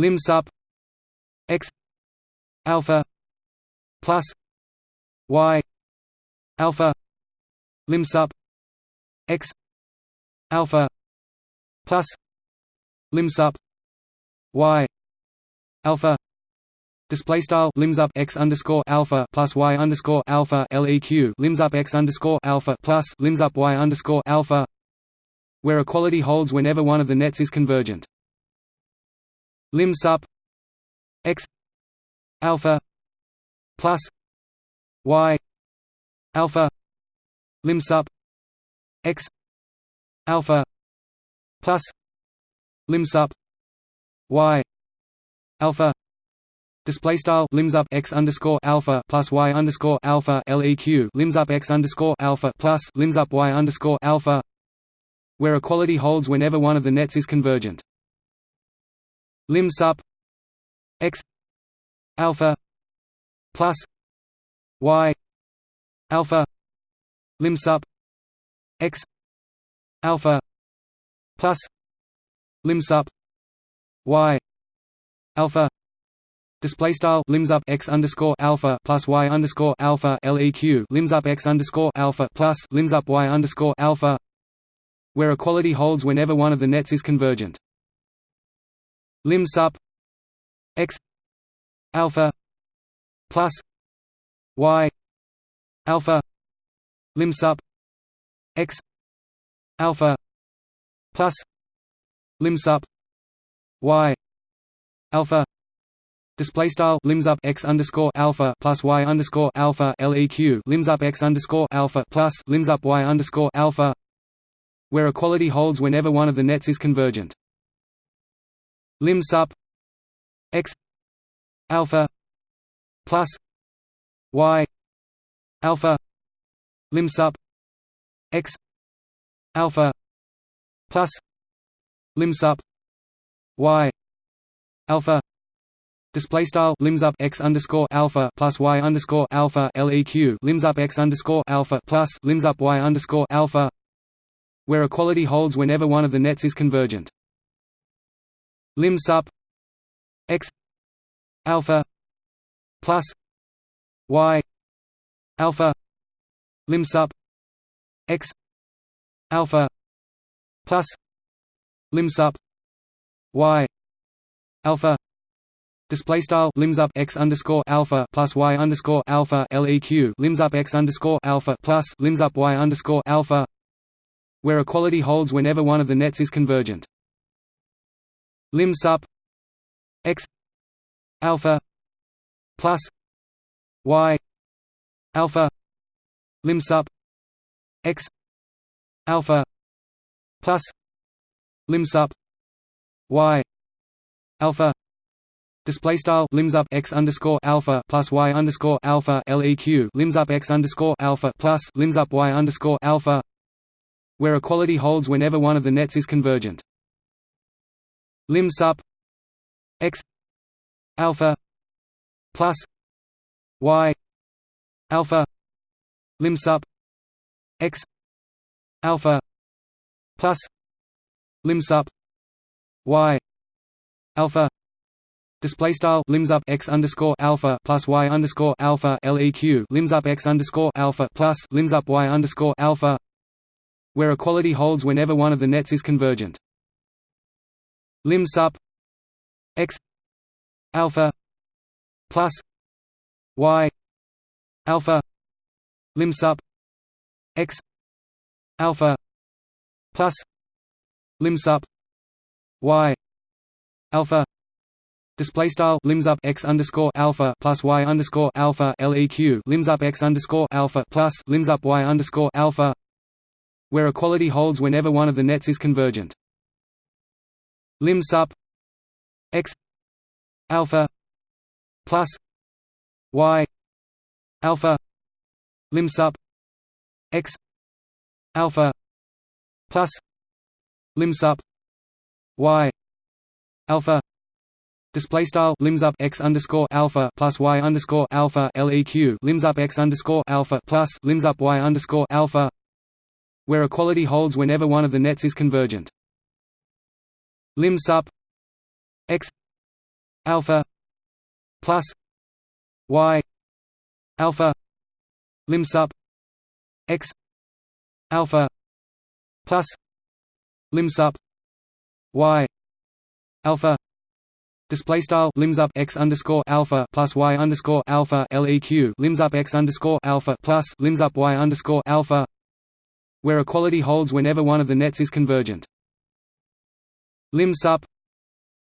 lim sup x alpha plus y alpha lim sup x alpha plus lim sup y alpha Display style lim sup x underscore alpha plus y underscore alpha leq lim sup x underscore alpha plus lim sup y underscore alpha, where equality holds whenever one of the nets is convergent. Lim sup x alpha plus y alpha lim sup x alpha plus lim sup y alpha Display style lim sup x underscore alpha plus y underscore alpha leq lim sup x underscore alpha plus lim sup y underscore alpha, where equality holds whenever one of the nets is convergent. Lim sup x alpha plus y alpha lim sup x alpha plus lim sup y alpha Display style lim sup x underscore alpha plus y underscore alpha leq lim sup x underscore alpha plus lim sup y underscore alpha, where equality holds whenever one of the nets is convergent. Lim sup x alpha plus y alpha lim sup x alpha plus lim sup y alpha Display style lim sup x underscore alpha plus y underscore alpha leq lim sup x underscore alpha plus lim sup y underscore alpha, where equality holds whenever one of the nets is convergent. Lim sup x. Alpha. Plus. Y. Alpha. Lim sup x. Alpha. Plus. Lim sup y. Alpha. Display style. Lim sup. X underscore alpha plus y underscore alpha leq lim sup. X underscore alpha plus. Lim sup. Y underscore alpha, where equality holds whenever one of the nets is convergent. Limbs sup x alpha plus y alpha lim sup x alpha plus lim sup y alpha Display style lim sup x underscore alpha plus y underscore alpha leq lim sup x underscore alpha plus lim sup y underscore alpha, where equality holds whenever one of the nets is convergent. Lim sup x alpha plus y alpha lim sup x alpha plus lim sup y alpha Display style lim sup x underscore alpha plus y underscore alpha leq lim sup x underscore alpha plus lim sup y underscore alpha, where equality holds whenever one of the nets is convergent. Lim sup x alpha plus y alpha lim sup x alpha plus lim sup y alpha Display style lim sup x underscore alpha plus y underscore alpha leq lim sup x underscore alpha plus lim sup y underscore alpha, where equality holds whenever one of the nets is convergent. Lim sup x alpha plus y alpha lim sup x alpha plus lim sup y alpha Display style lim sup x underscore alpha plus y underscore alpha leq lim sup x underscore alpha plus lim sup y underscore alpha, where equality holds whenever one of the nets is convergent. Lim sup. X. Alpha. Plus. Y. Alpha. Lim sup. X. Alpha. Plus. Lim sup. Y. Alpha. Display style. Lim sup. X underscore alpha plus y underscore alpha leq lim sup. X underscore alpha plus. Lim sup. Y underscore alpha, where equality holds whenever one of the nets is convergent. Limbs sup x alpha plus y alpha lim sup x alpha plus lim sup y alpha Display style lim sup x underscore alpha plus y underscore alpha leq lim sup x underscore alpha plus lim sup y underscore alpha, where equality holds whenever one of the nets is convergent. Lim sup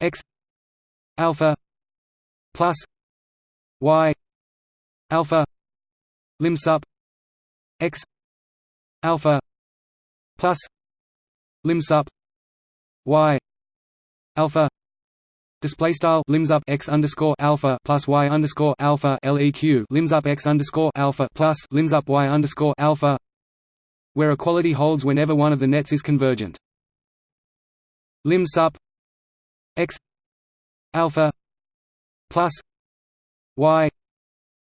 x alpha plus y alpha lim sup x alpha plus lim sup y alpha Display style lim sup x underscore alpha plus y underscore alpha leq lim sup x underscore alpha plus lim sup y underscore alpha, where equality holds whenever one of the nets is convergent. Lim sup x alpha plus y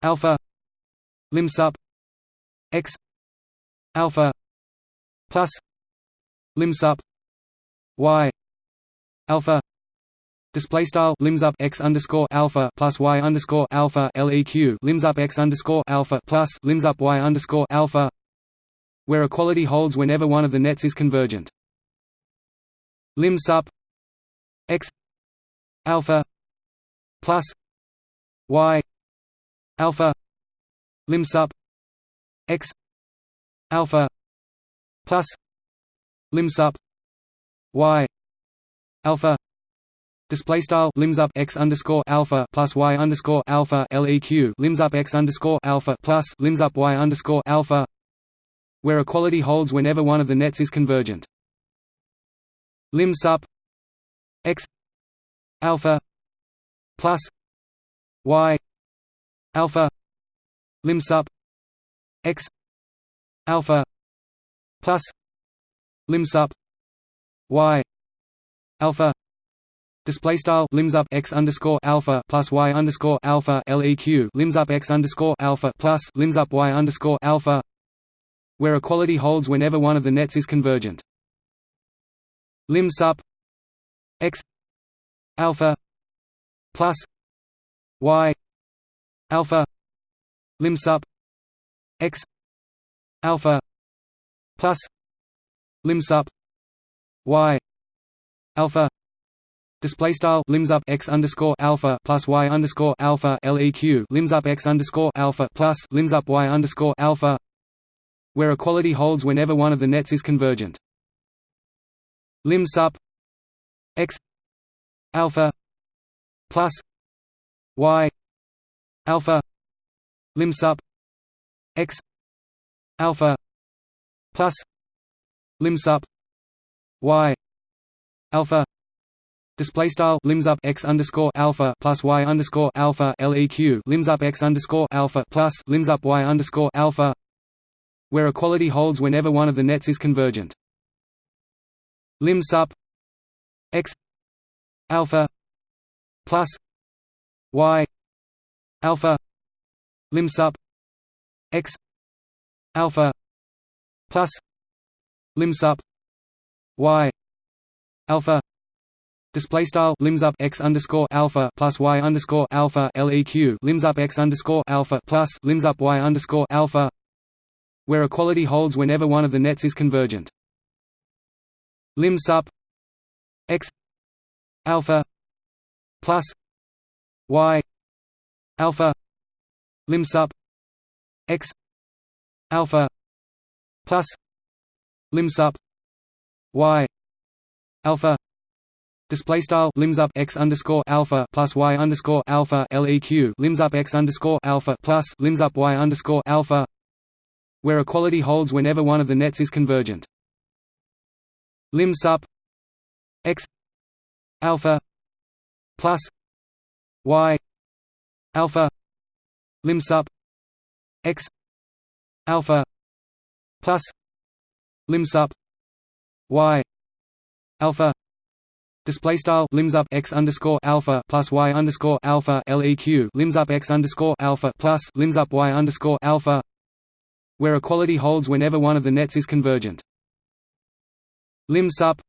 alpha lim sup x alpha plus lim sup y alpha Display style lim sup x underscore alpha plus y underscore alpha leq lim sup x underscore alpha plus lim sup y underscore alpha, where equality holds whenever one of the nets is convergent. Lim sup x alpha plus y alpha lim sup x alpha plus lim sup y alpha Display style lim sup x underscore alpha plus y underscore alpha leq lim sup x underscore alpha plus lim sup y underscore alpha, where equality holds whenever one of the nets is convergent. Lim sup x. Alpha. Plus. Y. Alpha. Lim sup x. Alpha. Plus. Lim sup y. Alpha. Display style. Lim sup. X underscore alpha plus y underscore alpha leq lim sup. X underscore alpha plus. Lim sup. Y underscore alpha, where equality holds whenever one of the nets is convergent. Limbs sup x alpha plus y alpha lim sup x alpha plus lim sup y alpha Display style lim sup x underscore alpha plus y underscore alpha leq lim sup x underscore alpha plus lim sup y underscore alpha, where equality holds whenever one of the nets is convergent. Lim sup x alpha plus y alpha lim sup x alpha plus lim sup y alpha Display style lim sup x underscore alpha plus y underscore alpha leq lim sup x underscore alpha plus lim sup y underscore alpha, where equality holds whenever one of the nets is convergent. Lim sup x alpha plus y alpha lim sup x alpha plus lim sup y alpha Display style lim sup x underscore alpha plus y underscore alpha leq lim sup x underscore alpha plus lim sup y underscore alpha, where equality holds whenever one of the nets is convergent. Lim sup x alpha plus y alpha lim sup x alpha plus lim sup y alpha Display style lim sup x underscore alpha plus y underscore alpha leq lim sup x underscore alpha plus lim sup y underscore alpha, where equality holds whenever one of the nets is convergent. Lim sup. X. Alpha. Plus. Y. Alpha. Lim sup. X. Alpha. Plus. Lim sup. Y. Alpha. Display style. Lim sup. X underscore alpha plus y underscore alpha leq lim sup. X underscore alpha plus. Lim sup. Y underscore alpha, where equality holds whenever one of the nets is convergent. Limbs sup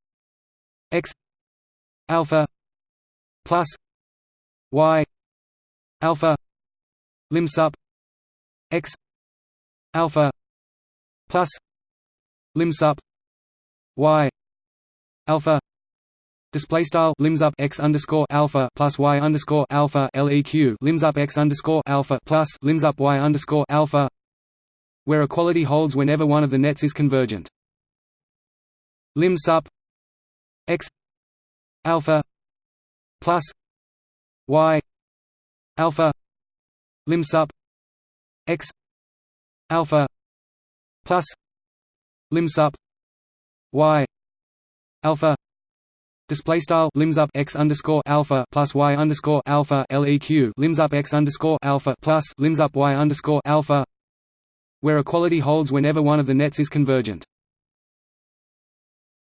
x alpha plus y alpha lim sup x alpha plus lim sup y alpha Display style lim sup x underscore alpha plus y underscore alpha leq lim sup x underscore alpha plus lim sup y underscore alpha, where equality holds whenever one of the nets is convergent. Lim sup x alpha plus y alpha lim sup x alpha plus lim sup y alpha Display style lim sup x underscore alpha plus y underscore alpha leq lim sup x underscore alpha plus lim sup y underscore alpha, where equality holds whenever one of the nets is convergent.